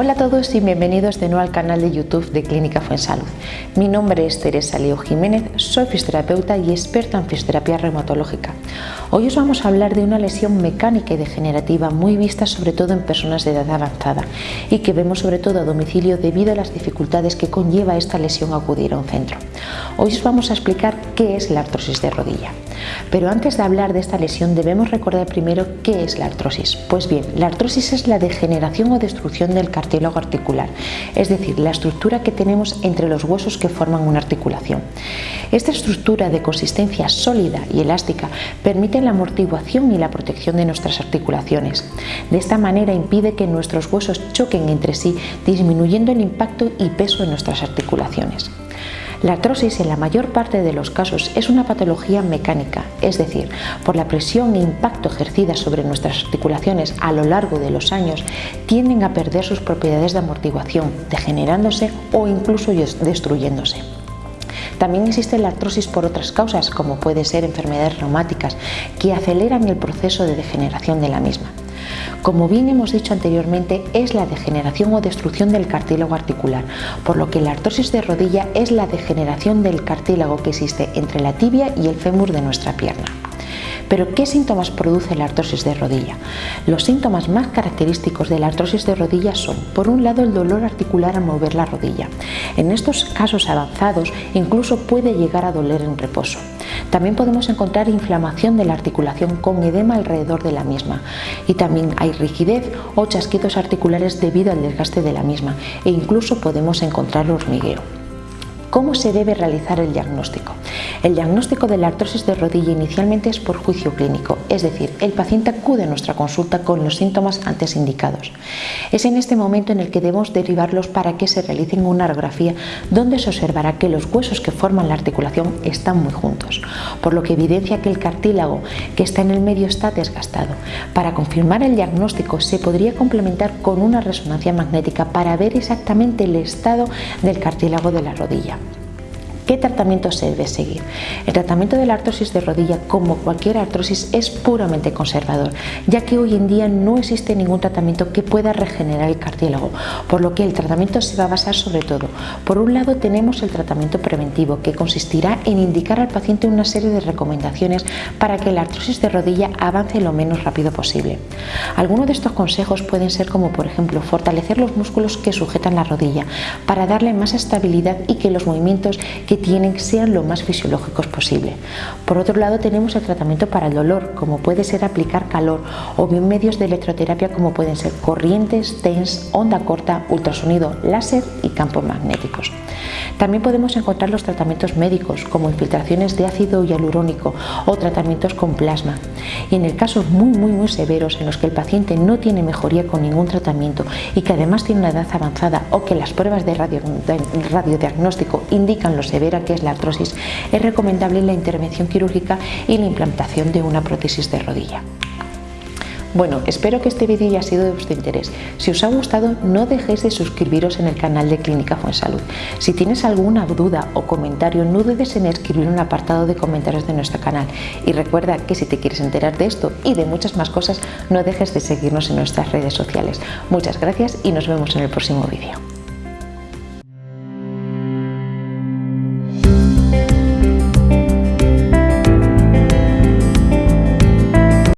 Hola a todos y bienvenidos de nuevo al canal de YouTube de Clínica Fuensalud. Mi nombre es Teresa Leo Jiménez, soy fisioterapeuta y experta en fisioterapia reumatológica. Hoy os vamos a hablar de una lesión mecánica y degenerativa muy vista sobre todo en personas de edad avanzada y que vemos sobre todo a domicilio debido a las dificultades que conlleva esta lesión acudir a un centro. Hoy os vamos a explicar qué es la artrosis de rodilla. Pero antes de hablar de esta lesión debemos recordar primero qué es la artrosis. Pues bien, la artrosis es la degeneración o destrucción del cartílago articular, es decir, la estructura que tenemos entre los huesos que forman una articulación. Esta estructura de consistencia sólida y elástica permite la amortiguación y la protección de nuestras articulaciones. De esta manera impide que nuestros huesos choquen entre sí, disminuyendo el impacto y peso en nuestras articulaciones. La artrosis en la mayor parte de los casos es una patología mecánica, es decir, por la presión e impacto ejercida sobre nuestras articulaciones a lo largo de los años, tienden a perder sus propiedades de amortiguación, degenerándose o incluso destruyéndose. También existe la artrosis por otras causas, como puede ser enfermedades reumáticas, que aceleran el proceso de degeneración de la misma. Como bien hemos dicho anteriormente, es la degeneración o destrucción del cartílago articular, por lo que la artrosis de rodilla es la degeneración del cartílago que existe entre la tibia y el fémur de nuestra pierna. Pero ¿qué síntomas produce la artrosis de rodilla? Los síntomas más característicos de la artrosis de rodilla son, por un lado, el dolor articular al mover la rodilla. En estos casos avanzados incluso puede llegar a doler en reposo. También podemos encontrar inflamación de la articulación con edema alrededor de la misma y también hay rigidez o chasquidos articulares debido al desgaste de la misma e incluso podemos encontrar hormigueo. ¿Cómo se debe realizar el diagnóstico? El diagnóstico de la artrosis de rodilla inicialmente es por juicio clínico, es decir, el paciente acude a nuestra consulta con los síntomas antes indicados. Es en este momento en el que debemos derivarlos para que se realicen una radiografía donde se observará que los huesos que forman la articulación están muy juntos, por lo que evidencia que el cartílago que está en el medio está desgastado. Para confirmar el diagnóstico se podría complementar con una resonancia magnética para ver exactamente el estado del cartílago de la rodilla. ¿Qué tratamiento se debe seguir? El tratamiento de la artrosis de rodilla, como cualquier artrosis, es puramente conservador, ya que hoy en día no existe ningún tratamiento que pueda regenerar el cartílago, por lo que el tratamiento se va a basar sobre todo. Por un lado tenemos el tratamiento preventivo, que consistirá en indicar al paciente una serie de recomendaciones para que la artrosis de rodilla avance lo menos rápido posible. Algunos de estos consejos pueden ser como por ejemplo fortalecer los músculos que sujetan la rodilla para darle más estabilidad y que los movimientos que tienen que ser lo más fisiológicos posible. Por otro lado tenemos el tratamiento para el dolor, como puede ser aplicar calor o bien medios de electroterapia como pueden ser corrientes, TENS, onda corta, ultrasonido, láser y campos magnéticos. También podemos encontrar los tratamientos médicos como infiltraciones de ácido hialurónico o tratamientos con plasma. Y en el caso muy muy muy severos en los que el paciente no tiene mejoría con ningún tratamiento y que además tiene una edad avanzada o que las pruebas de, radio, de radiodiagnóstico indican lo severo que es la artrosis, es recomendable la intervención quirúrgica y la implantación de una prótesis de rodilla. Bueno, espero que este vídeo haya sido de vuestro interés. Si os ha gustado, no dejéis de suscribiros en el canal de Clínica Fuensalud. Si tienes alguna duda o comentario, no dudes en escribir un apartado de comentarios de nuestro canal. Y recuerda que si te quieres enterar de esto y de muchas más cosas, no dejes de seguirnos en nuestras redes sociales. Muchas gracias y nos vemos en el próximo vídeo.